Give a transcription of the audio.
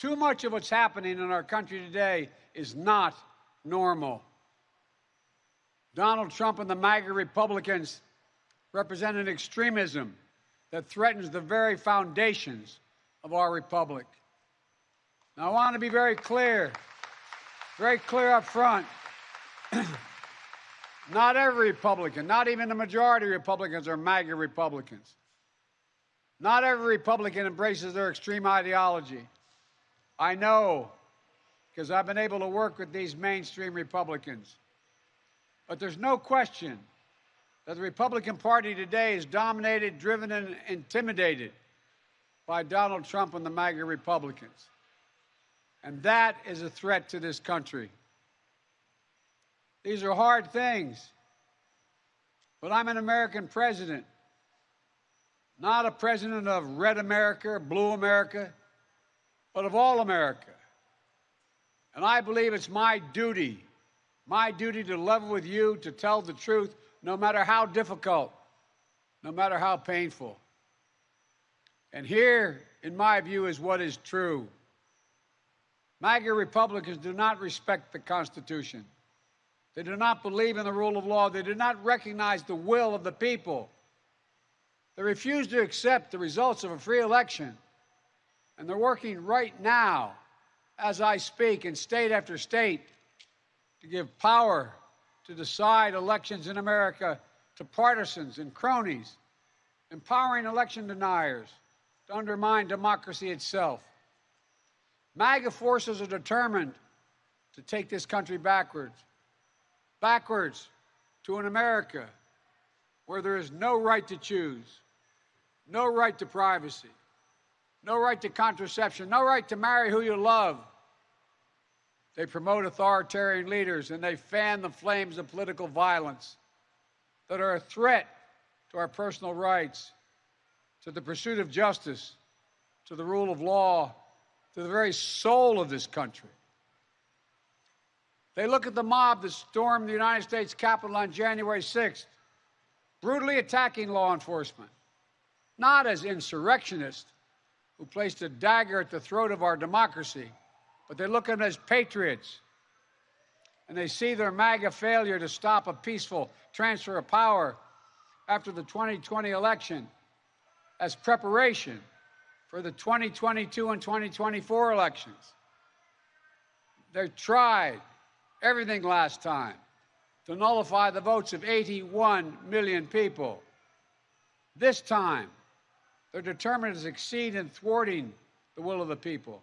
Too much of what's happening in our country today is not normal. Donald Trump and the MAGA Republicans represent an extremism that threatens the very foundations of our republic. Now, I want to be very clear, very clear up front. not every Republican, not even the majority of Republicans are MAGA Republicans. Not every Republican embraces their extreme ideology. I know because I've been able to work with these mainstream Republicans. But there's no question that the Republican Party today is dominated, driven, and intimidated by Donald Trump and the MAGA Republicans. And that is a threat to this country. These are hard things. But I'm an American president, not a president of red America, blue America, but of all America. And I believe it's my duty, my duty to level with you, to tell the truth, no matter how difficult, no matter how painful. And here, in my view, is what is true. MAGA Republicans do not respect the Constitution. They do not believe in the rule of law. They do not recognize the will of the people. They refuse to accept the results of a free election. And they're working right now, as I speak, in state after state, to give power to decide elections in America to partisans and cronies, empowering election deniers to undermine democracy itself. MAGA forces are determined to take this country backwards, backwards to an America where there is no right to choose, no right to privacy, no right to contraception, no right to marry who you love. They promote authoritarian leaders and they fan the flames of political violence that are a threat to our personal rights, to the pursuit of justice, to the rule of law, to the very soul of this country. They look at the mob that stormed the United States Capitol on January 6th, brutally attacking law enforcement, not as insurrectionists who placed a dagger at the throat of our democracy, but they look at them as patriots. And they see their MAGA failure to stop a peaceful transfer of power after the 2020 election as preparation for the 2022 and 2024 elections. They tried everything last time to nullify the votes of 81 million people. This time, they're determined to succeed in thwarting the will of the people.